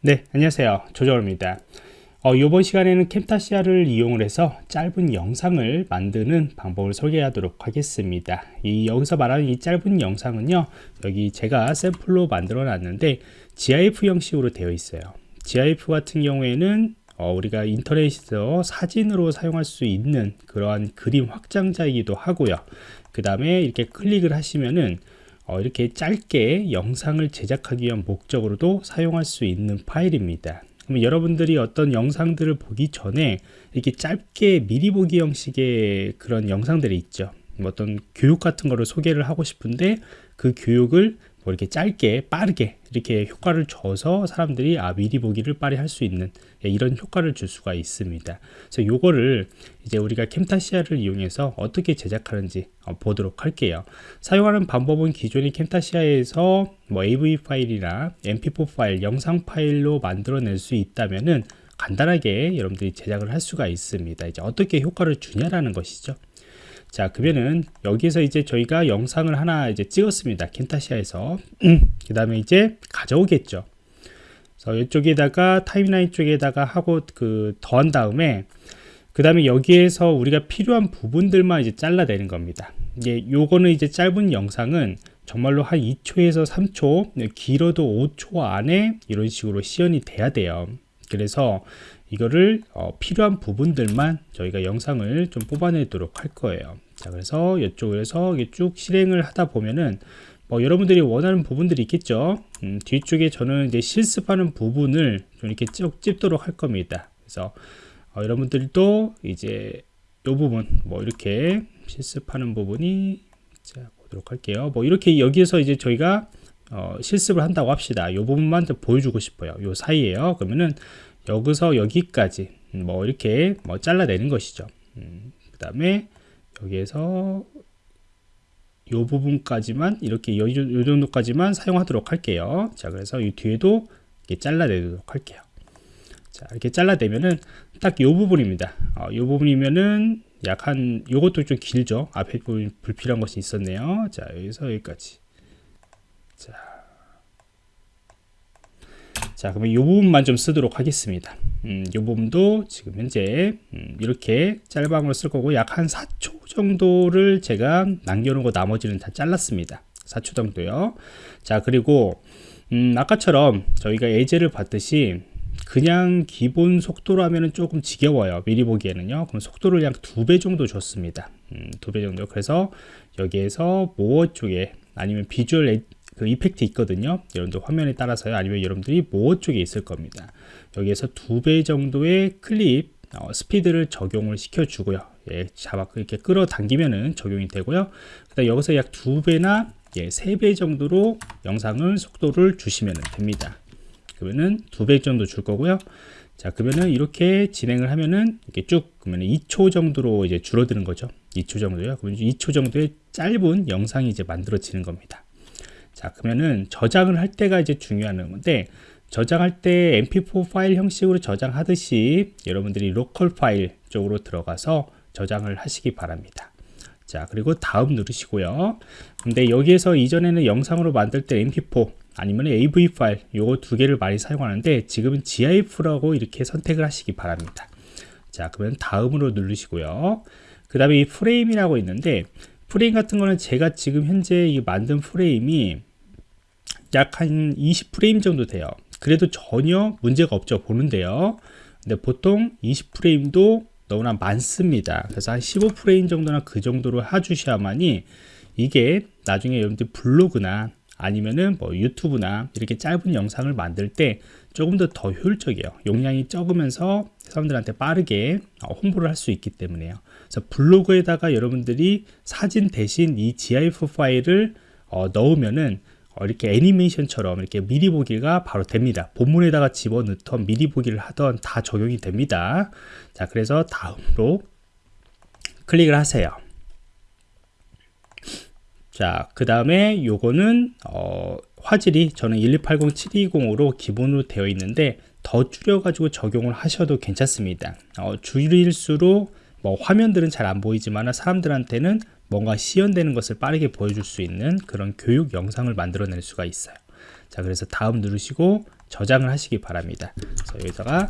네 안녕하세요. 조정호입니다. 어, 이번 시간에는 캠타시아를 이용을 해서 짧은 영상을 만드는 방법을 소개하도록 하겠습니다. 이 여기서 말하는 이 짧은 영상은요 여기 제가 샘플로 만들어 놨는데 GIF 형식으로 되어 있어요. GIF 같은 경우에는 어, 우리가 인터넷에서 사진으로 사용할 수 있는 그러한 그림 확장자이기도 하고요. 그 다음에 이렇게 클릭을 하시면은 어, 이렇게 짧게 영상을 제작하기 위한 목적으로도 사용할 수 있는 파일입니다. 그럼 여러분들이 어떤 영상들을 보기 전에 이렇게 짧게 미리 보기 형식의 그런 영상들이 있죠. 뭐 어떤 교육 같은 거를 소개를 하고 싶은데 그 교육을 뭐 이렇게 짧게 빠르게 이렇게 효과를 줘서 사람들이 아 미리 보기를 빨리 할 수 있는 예, 이런 효과를 줄 수가 있습니다. 그래서 요거를 이제 우리가 캠타시아를 이용해서 어떻게 제작하는지 어, 보도록 할게요. 사용하는 방법은 기존의 캠타시아에서 뭐 AV 파일이나 mp4 파일 영상 파일로 만들어낼 수 있다면은 간단하게 여러분들이 제작을 할 수가 있습니다. 이제 어떻게 효과를 주냐라는 것이죠 자 그러면은 여기서 이제 저희가 영상을 하나 이제 찍었습니다. 켄타시아에서. 그 다음에 이제 가져오겠죠. 그래서 이쪽에다가 타임라인 쪽에다가 하고 그 더한 다음에 그 다음에 여기에서 우리가 필요한 부분들만 이제 잘라내는 겁니다. 이게 요거는 이제 짧은 영상은 정말로 한 2초에서 3초 길어도 5초 안에 이런 식으로 시연이 돼야 돼요 그래서 이거를 어, 필요한 부분들만 저희가 영상을 좀 뽑아내도록 할 거예요. 자 그래서 이쪽에서 쭉 실행을 하다 보면은 뭐 여러분들이 원하는 부분들이 있겠죠? 음, 뒤쪽에 저는 이제 실습하는 부분을 좀 이렇게 쭉 찝도록 할 겁니다. 그래서 어, 여러분들도 이제 이 부분 뭐 이렇게 실습하는 부분이 자 보도록 할게요. 뭐 이렇게 여기에서 이제 저희가 어, 실습을 한다고 합시다. 이 부분만 보여주고 싶어요. 요 사이에요. 그러면은 여기서 여기까지 뭐 이렇게 뭐 잘라내는 것이죠. 음, 그 다음에 여기에서 이 부분까지만 이렇게 이 정도까지만 사용하도록 할게요. 자 그래서 이 뒤에도 이렇게 잘라내도록 할게요. 자 이렇게 잘라내면은 딱이 부분입니다. 어, 이 부분이면은 약한 요것도 좀 길죠. 앞에 부분 불필요한 것이 있었네요. 자 여기서 여기까지 자 자, 그러면 이 부분만 좀 쓰도록 하겠습니다. 음, 이 부분도 지금 현재 음, 이렇게 짤방으로 쓸 거고 약 한 4초 정도를 제가 남겨놓은 나머지는 다 잘랐습니다. 4초 정도요. 자, 그리고 음, 아까처럼 저희가 예제를 봤듯이 그냥 기본 속도로 하면 조금 지겨워요. 미리 보기에는요. 그럼 속도를 약 두 배 정도 줬습니다. 음, 두배 정도. 그래서 여기에서 모어 쪽에 아니면 비주얼 그 이펙트 있거든요. 여러분들 화면에 따라서요. 아니면 여러분들이 모어 쪽에 있을 겁니다. 여기에서 두 배 정도의 클립 어, 스피드를 적용을 시켜 주고요. 예, 잡아 이렇게 끌어당기면은 적용이 되고요. 그다음 여기서 약 두 배나 예, 세 배 정도로 영상을 속도를 주시면 됩니다. 그러면은 두 배 정도 줄 거고요. 자 그러면은 이렇게 진행을 하면은 이렇게 쭉 그러면 2초 정도로 이제 줄어드는 거죠. 2초 정도요. 그러면 2초 정도의 짧은 영상이 이제 만들어지는 겁니다 자 그러면은 저장을 할 때가 이제 중요한 건데 저장할 때 mp4 파일 형식으로 저장하듯이 여러분들이 로컬 파일 쪽으로 들어가서 저장을 하시기 바랍니다. 자 그리고 다음 누르시고요. 근데 여기에서 이전에는 영상으로 만들 때 mp4 아니면 AV 파일 요거 두 개를 많이 사용하는데 지금은 GIF라고 이렇게 선택을 하시기 바랍니다. 자 그러면 다음으로 누르시고요. 그 다음에 이 프레임이라고 있는데 프레임 같은 거는 제가 지금 현재 만든 프레임이 약 한 20프레임 정도 돼요. 그래도 전혀 문제가 없죠 보는데요. 근데 보통 20프레임도 너무나 많습니다. 그래서 한 15프레임 정도나 그 정도로 해주셔야만이 이게 나중에 여러분들 블로그나 아니면은 뭐 유튜브나 이렇게 짧은 영상을 만들 때 조금 더 더 효율적이에요. 용량이 적으면서 사람들한테 빠르게 어, 홍보를 할 수 있기 때문에요. 그래서 블로그에다가 여러분들이 사진 대신 이 GIF 파일을 어, 넣으면은 어, 이렇게 애니메이션처럼 이렇게 미리 보기가 바로 됩니다. 본문에다가 집어넣던 미리 보기를 하던 다 적용이 됩니다. 자 그래서 다음으로 클릭을 하세요. 자 그 다음에 요거는 어, 화질이 저는 12807 720으로 기본으로 되어 있는데 더 줄여 가지고 적용을 하셔도 괜찮습니다. 어, 줄일수록 뭐 화면들은 잘 안 보이지만 사람들한테는 뭔가 시연되는 것을 빠르게 보여줄 수 있는 그런 교육 영상을 만들어낼 수가 있어요. 자 그래서 다음 누르시고 저장을 하시기 바랍니다. 그래서 여기다가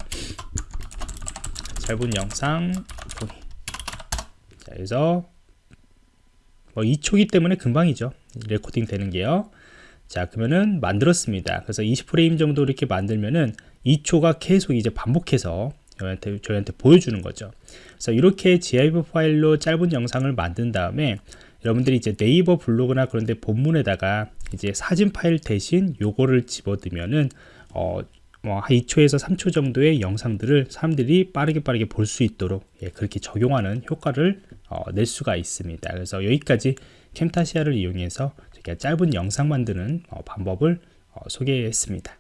짧은 영상 자 그래서 뭐 2초기 때문에 금방이죠. 레코딩 되는 게요. 자 그러면은 만들었습니다. 그래서 20프레임 정도 이렇게 만들면은 2초가 계속 이제 반복해서 저희한테, 저희한테 보여주는 거죠 그래서 이렇게 GIF 파일로 짧은 영상을 만든 다음에 여러분들이 이제 네이버 블로그나 그런데 본문에다가 이제 사진 파일 대신 요거를 집어넣으면은 어, 뭐 2초에서 3초 정도의 영상들을 사람들이 빠르게 빠르게 볼 수 있도록 예, 그렇게 적용하는 효과를 어, 낼 수가 있습니다. 그래서 여기까지 캠타시아를 이용해서 짧은 영상 만드는 어, 방법을 어, 소개했습니다.